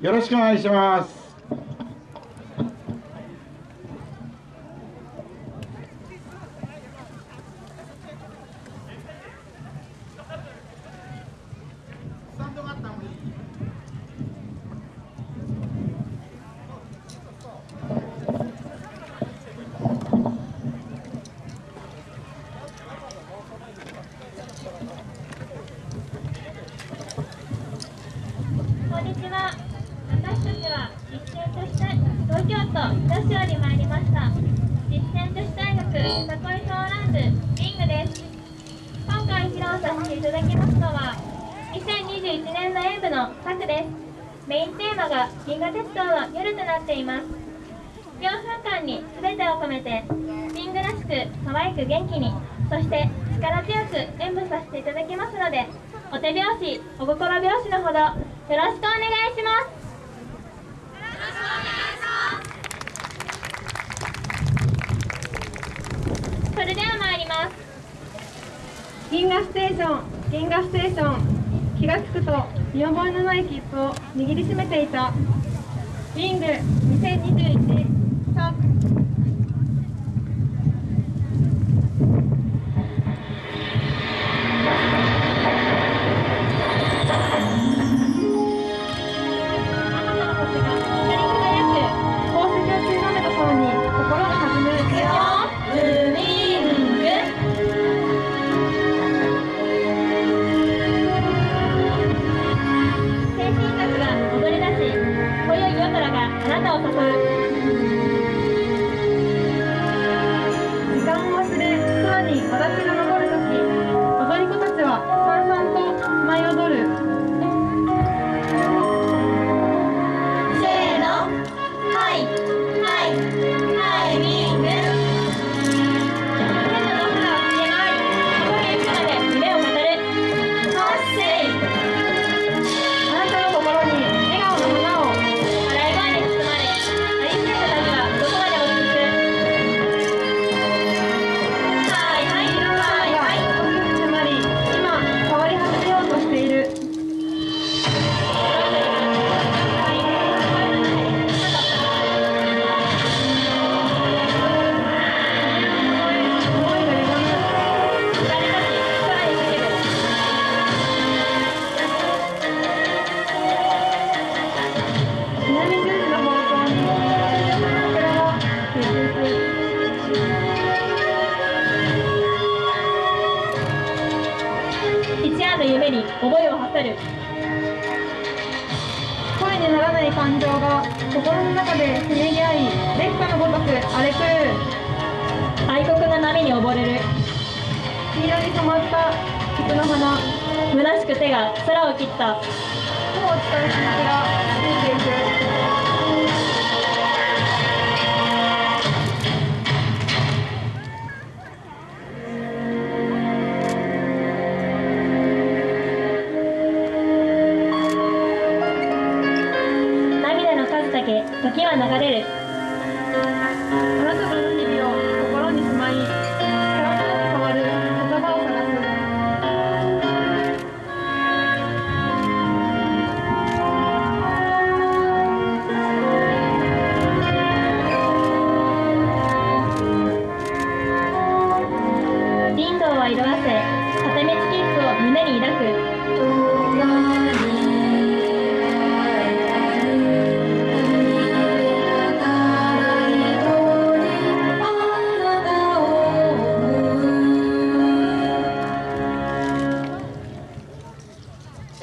よろしくお願いしますこんにちは。私たちは実践として東京都女子より参りました。実践女子大学たこいソーラン部リングです。今回披露させていただきますのは2021年の演舞の作です。メインテーマが銀河鉄道の夜となっています。4分間に全てを込めてリングらしく可愛く元気にそして力強く演舞させていただきますのでお手拍子お心拍子のほどよろしくお願いしますそれでは参ります銀河ステーション銀河ステーション気が付くと見覚えのない切符を握りしめていたリング2021スタートあな声にならない感情が心の中でせめぎ合い烈火のごとく荒れ狂う愛国の波に溺れる。黄色に染まった菊の花。虚しく手が空を切った。雲を伝う雫がついていく時は流れる。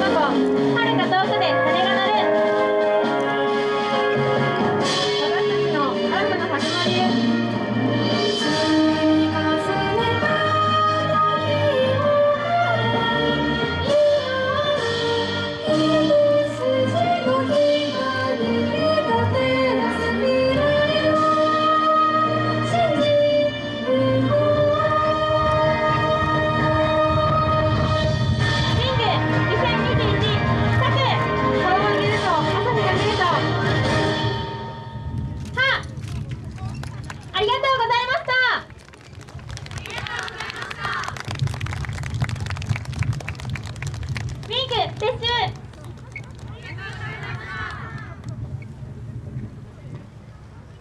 那个。